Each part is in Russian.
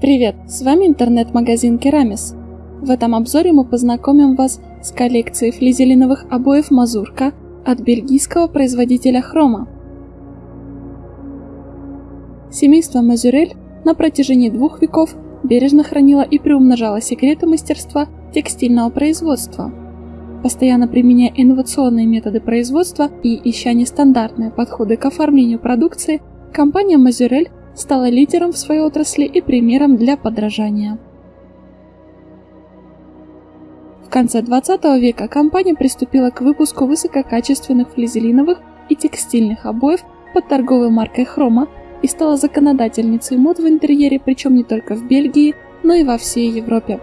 Привет, с вами интернет-магазин Керамис. В этом обзоре мы познакомим вас с коллекцией флизелиновых обоев Мазурка от бельгийского производителя Хрома. Семейство Мазюрель на протяжении двух веков бережно хранило и приумножало секреты мастерства текстильного производства. Постоянно применяя инновационные методы производства и ища нестандартные подходы к оформлению продукции, компания Мазюрель стала лидером в своей отрасли и примером для подражания. В конце 20 века компания приступила к выпуску высококачественных флизелиновых и текстильных обоев под торговой маркой Хрома и стала законодательницей мод в интерьере, причем не только в Бельгии, но и во всей Европе.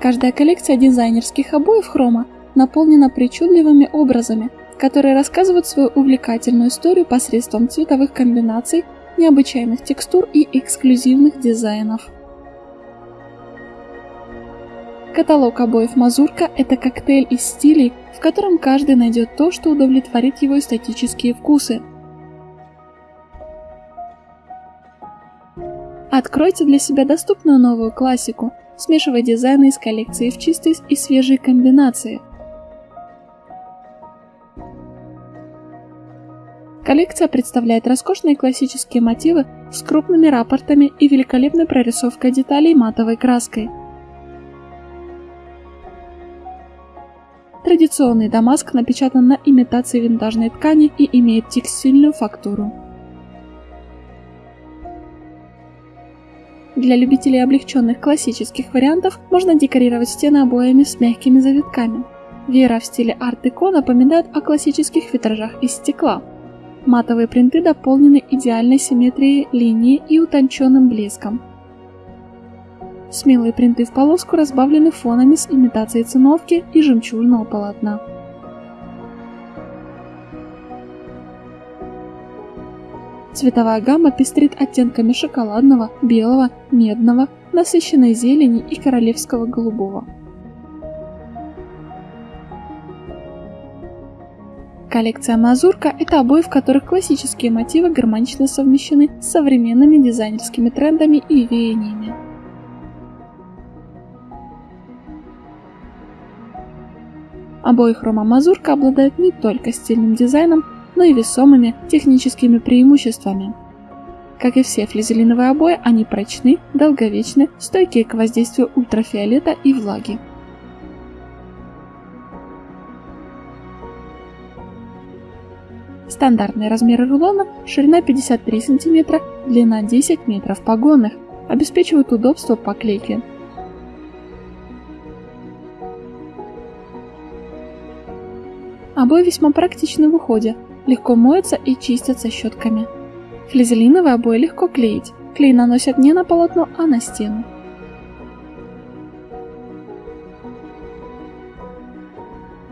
Каждая коллекция дизайнерских обоев Хрома наполнена причудливыми образами – которые рассказывают свою увлекательную историю посредством цветовых комбинаций, необычайных текстур и эксклюзивных дизайнов. Каталог обоев Мазурка – это коктейль из стилей, в котором каждый найдет то, что удовлетворит его эстетические вкусы. Откройте для себя доступную новую классику, смешивая дизайны из коллекции в чистые и свежие комбинации – Коллекция представляет роскошные классические мотивы с крупными рапортами и великолепной прорисовкой деталей матовой краской. Традиционный дамаск напечатан на имитации винтажной ткани и имеет текстильную фактуру. Для любителей облегченных классических вариантов можно декорировать стены обоями с мягкими завитками. Вера в стиле арт-деко напоминает о классических витражах из стекла – Матовые принты дополнены идеальной симметрией линии и утонченным блеском. Смелые принты в полоску разбавлены фонами с имитацией циновки и жемчужного полотна. Цветовая гамма пестрит оттенками шоколадного, белого, медного, насыщенной зелени и королевского голубого. Коллекция Мазурка – это обои, в которых классические мотивы гармонично совмещены с современными дизайнерскими трендами и веяниями. Обои хрома Мазурка обладают не только стильным дизайном, но и весомыми техническими преимуществами. Как и все флизелиновые обои, они прочны, долговечны, стойкие к воздействию ультрафиолета и влаги. Стандартные размеры рулона – ширина 53 см, длина 10 метров погонных, обеспечивают удобство поклейки. Обои весьма практичны в уходе, легко моются и чистятся щетками. Флизелиновые обои легко клеить, клей наносят не на полотно, а на стену.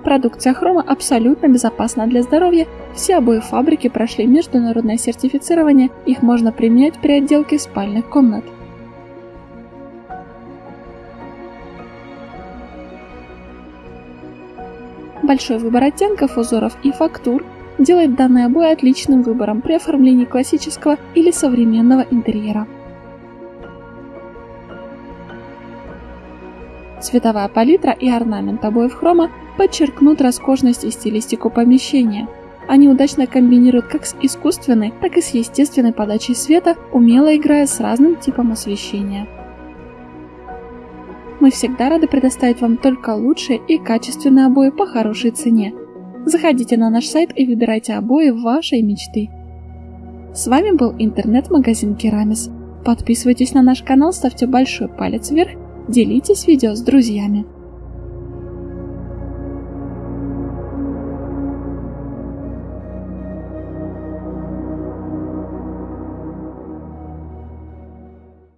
Продукция хрома абсолютно безопасна для здоровья, все обои фабрики прошли международное сертифицирование, их можно применять при отделке спальных комнат. Большой выбор оттенков, узоров и фактур делает данный обои отличным выбором при оформлении классического или современного интерьера. Цветовая палитра и орнамент обоев хрома подчеркнут роскошность и стилистику помещения. Они удачно комбинируют как с искусственной, так и с естественной подачей света, умело играя с разным типом освещения. Мы всегда рады предоставить вам только лучшие и качественные обои по хорошей цене. Заходите на наш сайт и выбирайте обои вашей мечты. С вами был интернет-магазин Керамис. Подписывайтесь на наш канал, ставьте большой палец вверх, делитесь видео с друзьями.